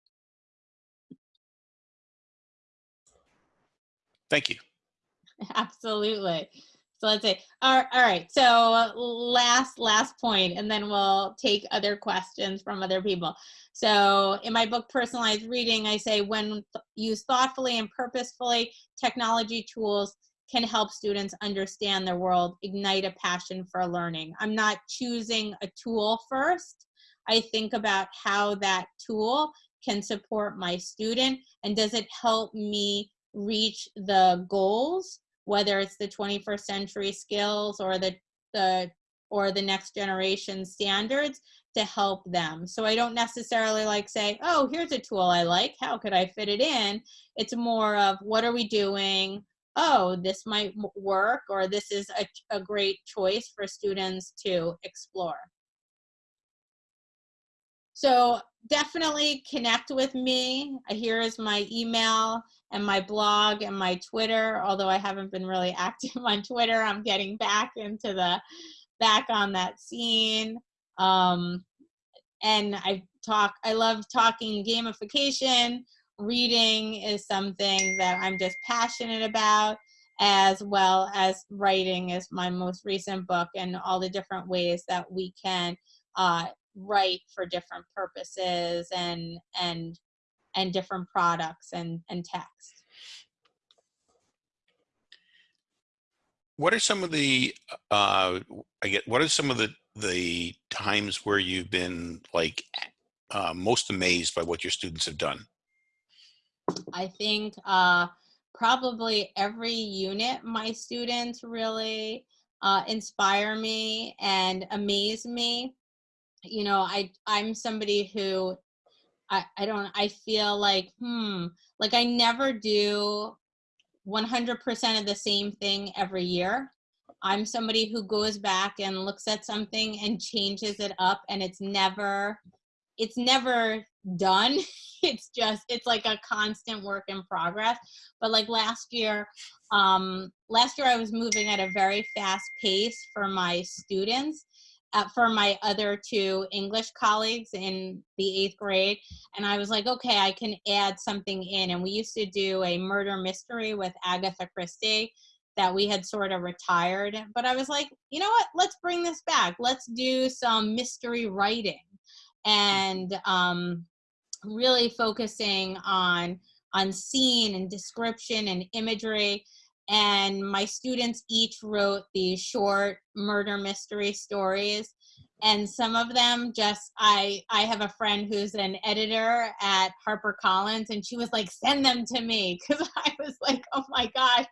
Thank you. Absolutely. So let's say, all, right, so last, last point, and then we'll take other questions from other people. So in my book, Personalized Reading, I say when used thoughtfully and purposefully, technology tools can help students understand their world, ignite a passion for learning. I'm not choosing a tool first. I think about how that tool can support my student and does it help me reach the goals, whether it's the 21st century skills or the, the or the next generation standards to help them. So I don't necessarily like say, oh, here's a tool I like. How could I fit it in? It's more of what are we doing? Oh, this might work, or this is a, a great choice for students to explore. So definitely connect with me. Here is my email and my blog and my Twitter, although I haven't been really active on Twitter. I'm getting back into the, back on that scene. Um, and I talk, I love talking gamification. Reading is something that I'm just passionate about, as well as writing is my most recent book and all the different ways that we can uh, write for different purposes and and and different products and and text. What are some of the uh, I get? What are some of the the times where you've been like uh, most amazed by what your students have done? I think uh, probably every unit my students really uh, inspire me and amaze me. You know, I I'm somebody who I, I don't I feel like hmm like I never do 100% of the same thing every year. I'm somebody who goes back and looks at something and changes it up and it's never it's never done. It's just it's like a constant work in progress. But like last year, um last year I was moving at a very fast pace for my students. Uh, for my other two English colleagues in the eighth grade. And I was like, okay, I can add something in. And we used to do a murder mystery with Agatha Christie that we had sort of retired. But I was like, you know what? Let's bring this back. Let's do some mystery writing and um, really focusing on on scene and description and imagery. And my students each wrote these short murder mystery stories and some of them just i i have a friend who's an editor at harpercollins and she was like send them to me because i was like oh my gosh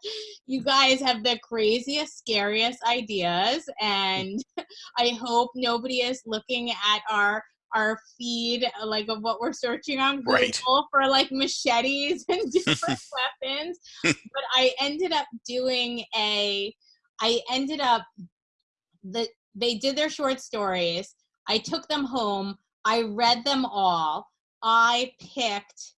you guys have the craziest scariest ideas and i hope nobody is looking at our our feed uh, like of what we're searching on Google Right. for like machetes and different weapons. But I ended up doing a I ended up the they did their short stories. I took them home. I read them all. I picked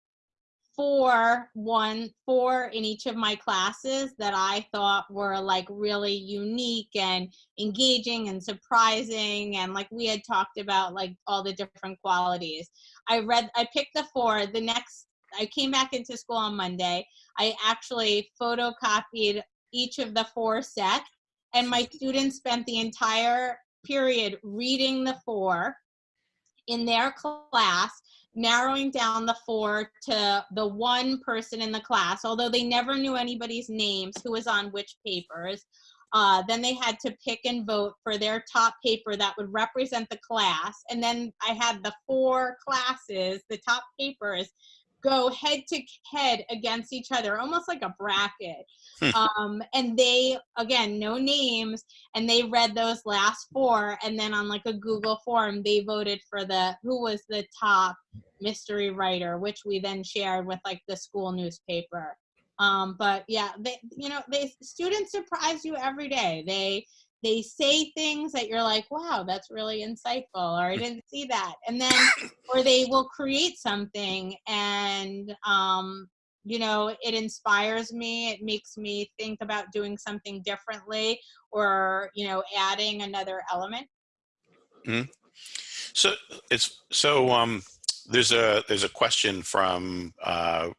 four one four in each of my classes that I thought were like really unique and engaging and surprising and like we had talked about like all the different qualities. I read I picked the four. The next I came back into school on Monday. I actually photocopied each of the four sets and my students spent the entire period reading the four in their class narrowing down the four to the one person in the class although they never knew anybody's names who was on which papers uh, then they had to pick and vote for their top paper that would represent the class. And then i had the four classes the top papers go head to head against each other almost like a bracket. Um, and they again no names and they read those last four and then on like a google form they voted for the who was the top mystery writer which we then shared with like the school newspaper. Um, but yeah they you know they students surprise you every day. They they say things that you're like wow that's really insightful or i didn't see that and then or they will create something and um, you know it inspires me it makes me think about doing something differently or you know adding another element Hmm. So it's so um, there's a there's a question from uh,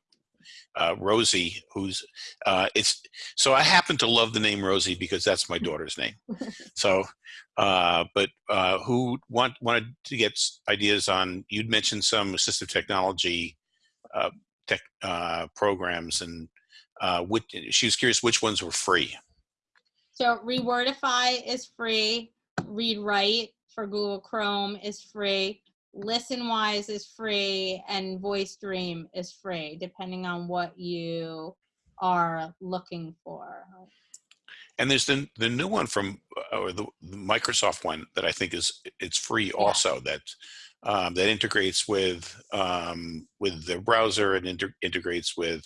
uh, Rosie who's uh, it's so I happen to love the name Rosie because that's my daughter's name. So, uh, but uh, who want wanted to get ideas on? You'd mentioned some assistive technology uh, tech uh, programs, and uh, which, she was curious which ones were free. so rewordify is free read write for google chrome is free listenwise is free and voice dream is free depending on what you are looking for And there's the the new one from uh, or the, the Microsoft one that I think is it's free also that um, that integrates with um, with the browser and inter- integrates with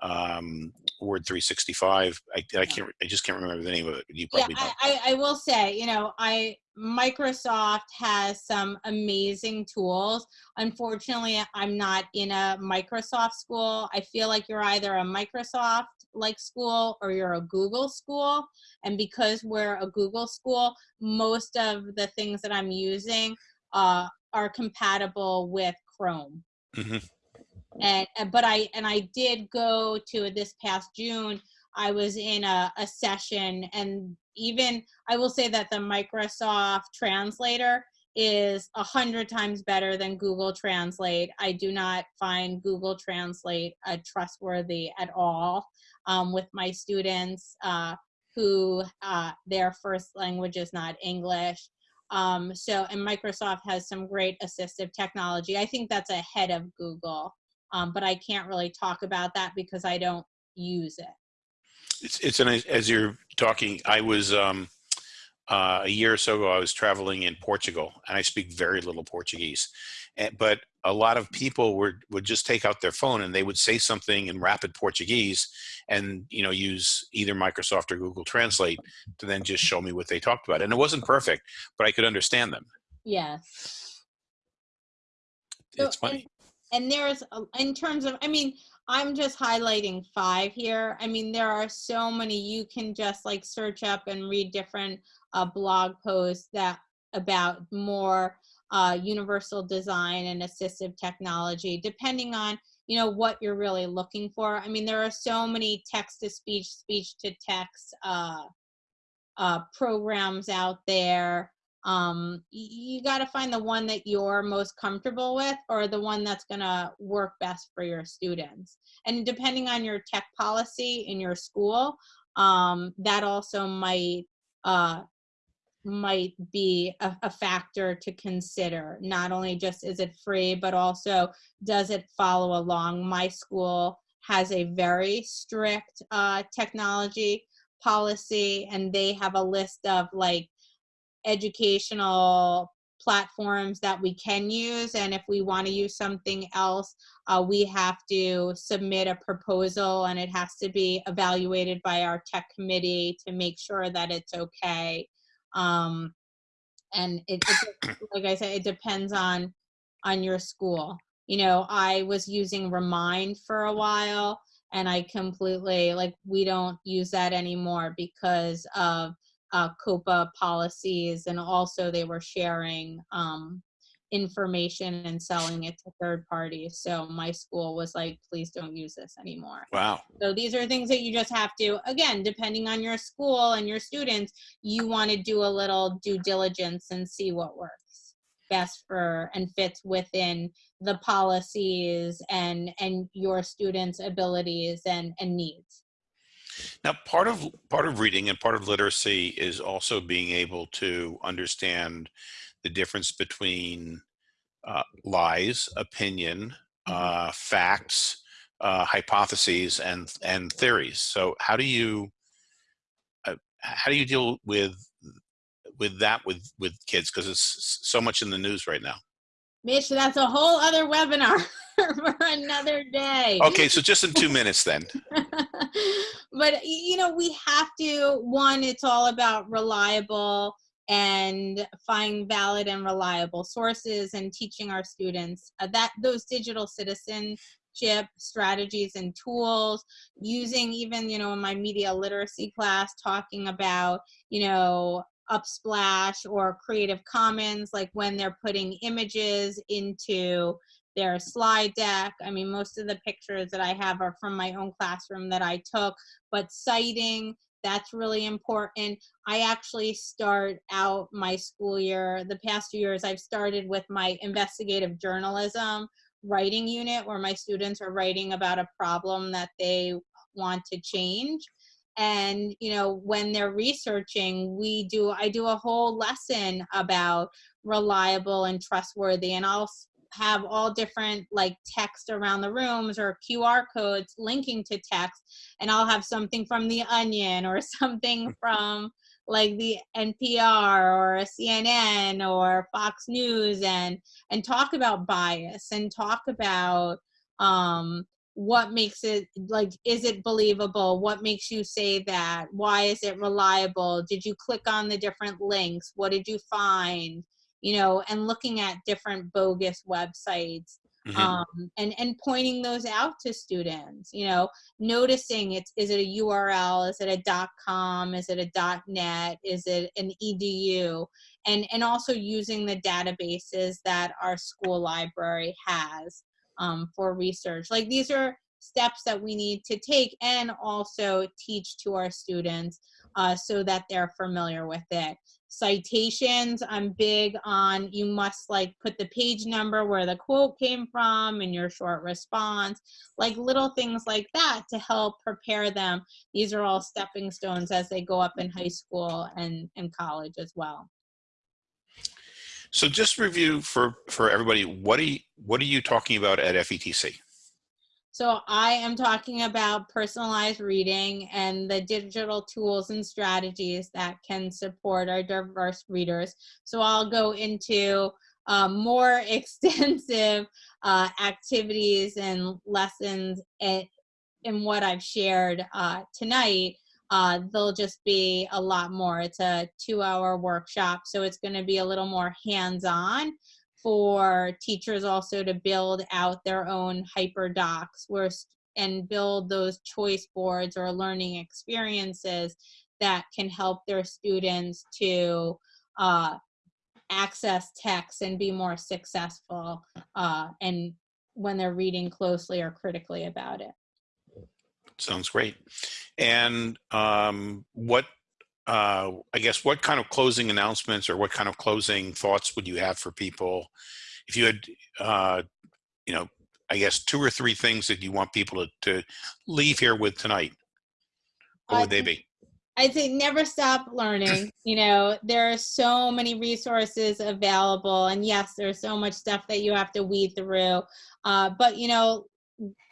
um, Word 365. I, I can't I just can't remember the name of it. You yeah probably know. I, I, I will say you know i microsoft has some amazing tools. Unfortunately i'm not in a microsoft school. I feel like you're either a microsoft like school or you're a google school. And because we're a google school most of the things that i'm using uh, are compatible with chrome. Mhm. and and- but i and i did go to this past june. I was in a, a session and even i will say that the microsoft translator is a hundred times better than google translate. I do not find google translate uh, trustworthy at all um, with my students uh, who uh, their first language is not english. Um, so and microsoft has some great assistive technology. I think that's ahead of google um, but I can't really talk about that because I don't use it. It's it's an, as you're talking. I was um, uh, a year or so ago. I was traveling in Portugal, and I speak very little Portuguese. And, but a lot of people would would just take out their phone and they would say something in rapid Portuguese, and you know use either Microsoft or Google Translate to then just show me what they talked about. And it wasn't perfect, but I could understand them. Yes. So, It's funny. And, and there's, a- in terms of, I mean, I'm just highlighting five here. I mean, there are so many, you can just like search up and read different uh, blog posts that about more uh, universal design and assistive technology, depending on, you know, what you're really looking for. I mean, there are so many text to speech, speech to text uh, uh, programs out there. Um, you got to find the one that you're most comfortable with or the one that's going to work best for your students. And depending on your tech policy in your school, um, that also might uh, might be a, a factor to consider. Not only just is it free, but also does it follow along? My school has a very strict uh, technology policy, and they have a list of like educational platforms that we can use. And if we want to use something else, uh, we have to submit a proposal and it has to be evaluated by our tech committee to make sure that it's okay. Um, and it, it, like I said, it depends on on your school. You know, I was using Remind for a while and I completely like we don't use that anymore because of uh, COPPA policies and also they were sharing um, information and selling it to third parties. So my school was like, please don't use this anymore. Wow. So these are things that you just have to, again, depending on your school and your students, you want to do a little due diligence and see what works best for and fits within the policies and and your students abilities and and needs now part of part of reading and part of literacy is also being able to understand the difference between uh, lies opinion mm-hmm. uh, facts uh, hypotheses and and theories. So how do you uh, how do you deal with with that with with kids? Because it's so much in the news right now. Mitch, that's a whole other webinar for another day. Okay, so just in two minutes then. but, you know, we have to, one, it's all about reliable and find valid and reliable sources and teaching our students uh, that those digital citizenship strategies and tools using even you know in my media literacy class talking about you know Unsplash or Creative Commons, like when they're putting images into their slide deck. I mean, most of the pictures that I have are from my own classroom that I took, but citing, that's really important. I actually start out my school year, the past few years, I've started with my investigative journalism writing unit where my students are writing about a problem that they want to change and you know when they're researching we do i do a whole lesson about reliable and trustworthy and i'll have all different like text around the rooms or qr codes linking to text and i'll have something from the onion or something from like the npr or cnn or fox news and and talk about bias and talk about um what makes it like is it believable? What makes you say that? Why is it reliable? Did you click on the different links? What did you find you know and looking at different bogus websites mm-hmm. um, and and pointing those out to students you know noticing it's is it a url is it a dot com is it a dot net is it an edu and and also using the databases that our school library has um, for research. Like these are steps that we need to take and also teach to our students uh, so that they're familiar with it. Citations, I'm big on, you must like put the page number where the quote came from in your short response, like little things like that to help prepare them. These are all stepping stones as they go up in high school and, and college as well. So just review for, for everybody, what are, you, what are you talking about at FETC? So I am talking about personalized reading and the digital tools and strategies that can support our diverse readers. So I'll go into uh, more extensive uh, activities and lessons in, in what I've shared uh, tonight uh, there'll just be a lot more. It's a two hour workshop, so it's going to be a little more hands on for teachers also to build out their own hyperdocs where, and build those choice boards or learning experiences that can help their students to uh, access text and be more successful uh, and when they're reading closely or critically about it. Sounds great. And um, what, uh, I guess, what kind of closing announcements or what kind of closing thoughts would you have for people if you had, uh, you know, I guess two or three things that you want people to, to leave here with tonight? What would they be? I'd say never stop learning. You know, there are so many resources available, and yes, there's so much stuff that you have to weed through. Uh, but you know,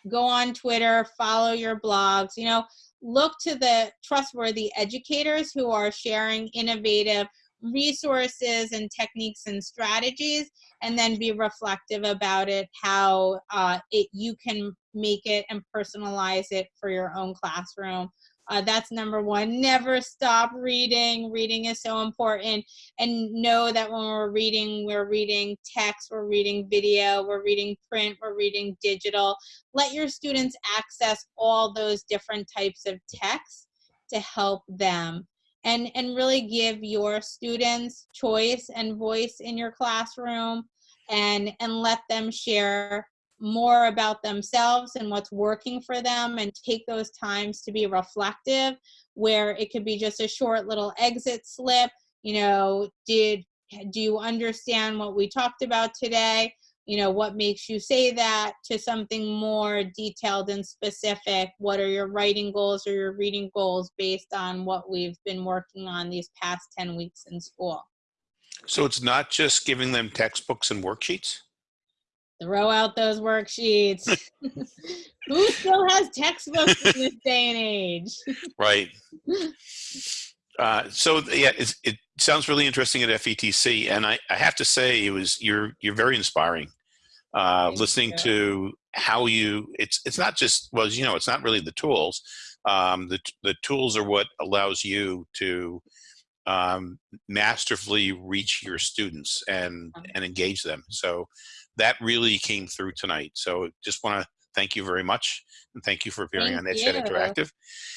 go on Twitter, follow your blogs, you know, look to the trustworthy educators who are sharing innovative resources and techniques and strategies and then be reflective about it how uh, it you can make it and personalize it for your own classroom uh, that's number one. Never stop reading. Reading is so important. And know that when we're reading we're reading text we're reading video we're reading print we're reading digital. Let your students access all those different types of text to help them and and really give your students choice and voice in your classroom and and let them share more about themselves and what's working for them and take those times to be reflective where it could be just a short little exit slip you know did do you understand what we talked about today? You know what makes you say that? to something more detailed and specific. What are your writing goals or your reading goals based on what we've been working on these past 10 weeks in school? So it's not just giving them textbooks and worksheets? Throw out those worksheets who still has textbooks in this day and age Right. Uh, so yeah, it's, it sounds really interesting at FETC, and I, I have to say it was you're you're very inspiring. Uh, listening you. to how you it's it's not just well you know it's not really the tools. Um, the the tools are what allows you to um, masterfully reach your students and Uh-huh. and engage them. So that really came through tonight. So just want to thank you very much and thank you for appearing Thank on you. Interactive.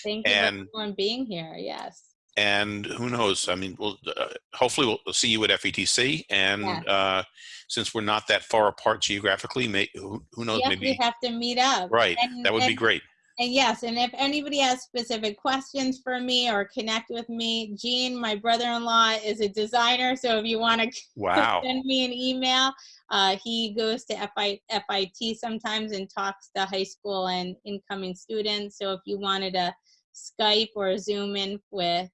thank you And- for being here yes and who knows? I mean, we'll uh, hopefully we'll, see you at FETC. And Yeah. uh, since we're not that far apart geographically, may, who, who knows? yes, we have to meet up right. And- that would be great. And yes, and if anybody has specific questions for me or connect with me, Gene, my brother-in-law, is a designer. So if you want to Wow. send me an email, uh, he goes to FI, FIT sometimes and talks to high school and incoming students. So if you wanted to Skype or Zoom in with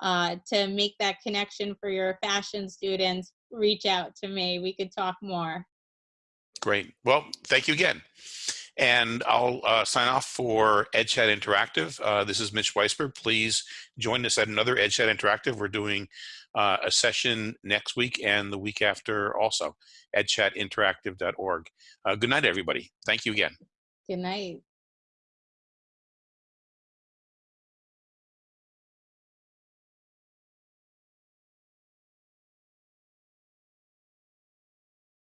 uh, to make that connection for your fashion students, reach out to me. We could talk more. Great. Well, thank you again. And I'll uh, sign off for EdChat Interactive. Uh, this is Mitch Weisburgh. Please join us at another EdChat Interactive. We're doing uh, a session next week and the week after also, edchatinteractive.org. Uh, good night, everybody. Thank you again. Good night.